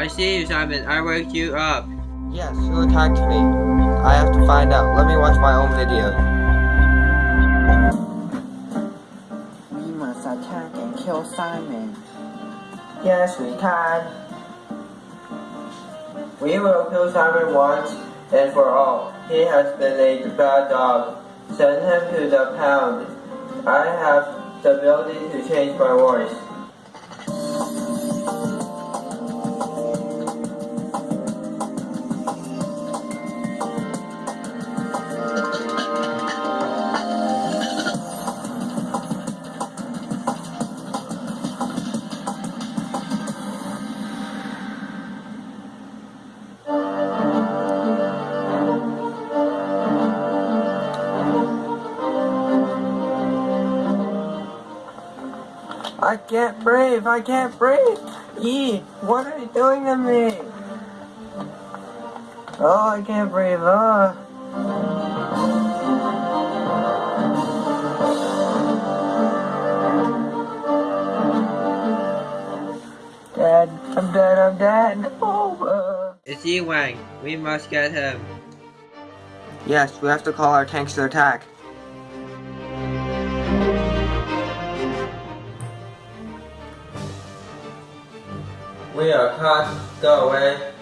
I see you, Simon. I woke you up. Yes, who attacked me? I have to find out. Let me watch my own video. We must attack and kill Simon. Yes, we can. We will kill Simon once and for all. He has been a bad dog. Send him to the pound. I have the ability to change my voice. I can't breathe. I can't breathe. Yee, what are you doing to me? Oh, I can't breathe. Oh. Dad, I'm dead. I'm dead. Oh. It's Yi Wang. We must get him. Yes, we have to call our tanks to attack. We are caught. Go away.